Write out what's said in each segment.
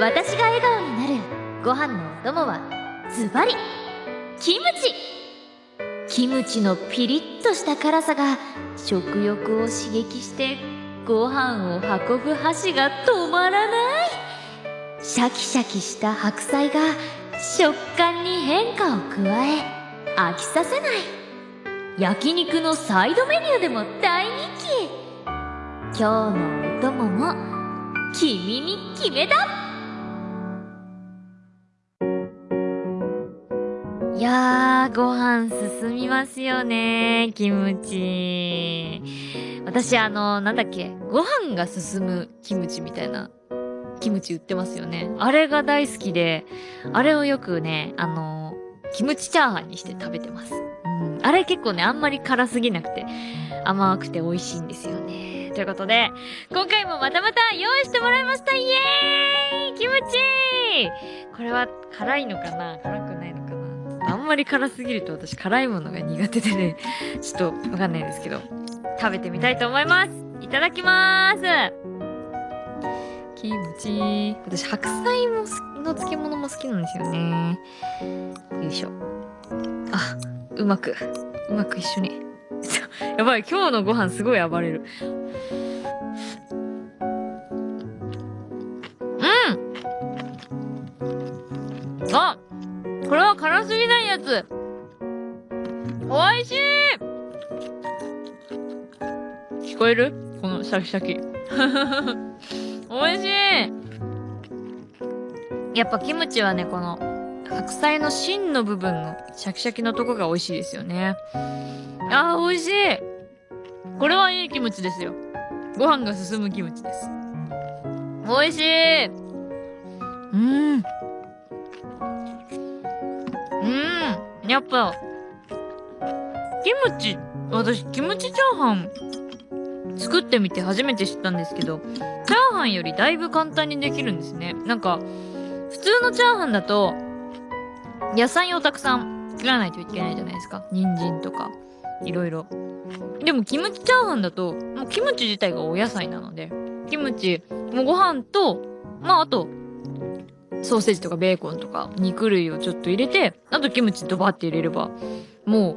私が笑顔になるご飯のお供はズバリキムチ。キムチのピリッとした辛さが食欲を刺激してご飯を運ぶ箸が止まらない。シャキシャキした白菜が食感に変化を加え飽きさせない。焼肉のサイドメニューでも大人気。今日のお供も君に決めた。やー、ご飯進みますよね、キムチ。私、あの、なんだっけ、ご飯が進むキムチみたいな、キムチ売ってますよね。あれが大好きで、あれをよくね、あの、キムチチャーハンにして食べてます。うん。あれ結構ね、あんまり辛すぎなくて、甘くて美味しいんですよね。ということで、今回もまたまた用意してもらいましたイエーイキムチこれは辛いのかな辛くないのまり辛すぎると私辛いものが苦手でね、ちょっとわかんないですけど、食べてみたいと思いますいただきまーすキムチ。私、白菜もの漬物も好きなんですよね。よいしょ。あ、うまく、うまく一緒に。やばい、今日のご飯すごい暴れる。うんあこれは辛すぎないやつ。美味しい聞こえる？このシャキシャキ。美味しいやっぱキムチはね、この白菜の芯の部分のシャキシャキのとこが美味しいですよね。あー、美味しいこれはいいキムチですよ。ご飯が進むキムチです。美味しいうん。やっぱ、キムチ、私、キムチチャーハン、作ってみて初めて知ったんですけど、チャーハンよりだいぶ簡単にできるんですね。なんか、普通のチャーハンだと、野菜をたくさん作らないといけないじゃないですか。人参とか、いろいろ。でも、キムチチャーハンだと、もうキムチ自体がお野菜なので、キムチ、もうご飯と、まあ、あと、ソーセージとかベーコンとか肉類をちょっと入れて、あとキムチドバって入れれば、も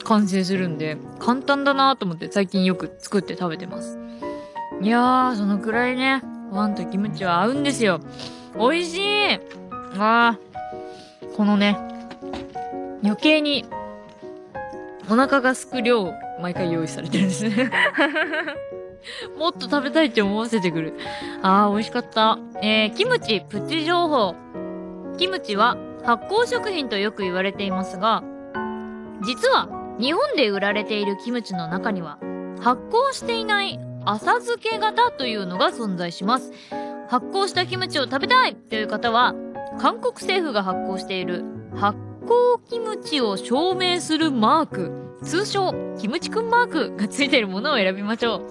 う完成するんで、簡単だなと思って最近よく作って食べてます。いやー、そのくらいね、ご飯とキムチは合うんですよ。美味しいあー、このね、余計にお腹がすく量、毎回用意されてるんですね もっと食べたいって思わせてくる。あー、美味しかった。えー、キムチプチ情報。キムチは発酵食品とよく言われていますが、実は日本で売られているキムチの中には発酵していない浅漬け型というのが存在します。発酵したキムチを食べたいという方は、韓国政府が発行している発酵キムチを証明するマーク通称、キムチくんマーク がついてるものを選びましょう。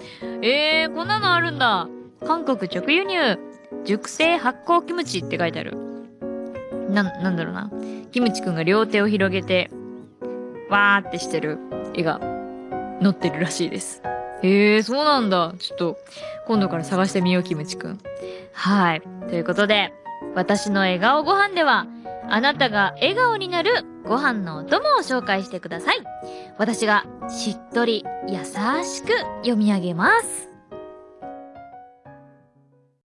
えー、こんなのあるんだ。韓国直輸入。熟成発酵キムチって書いてある。な、なんだろうな。キムチくんが両手を広げて、わーってしてる絵が載ってるらしいです。へえー、そうなんだ。ちょっと、今度から探してみよう、キムチくん。はい。ということで、私の笑顔ご飯では、あなたが笑顔になるご飯のお供を紹介してください。私がしっとり優しく読み上げます。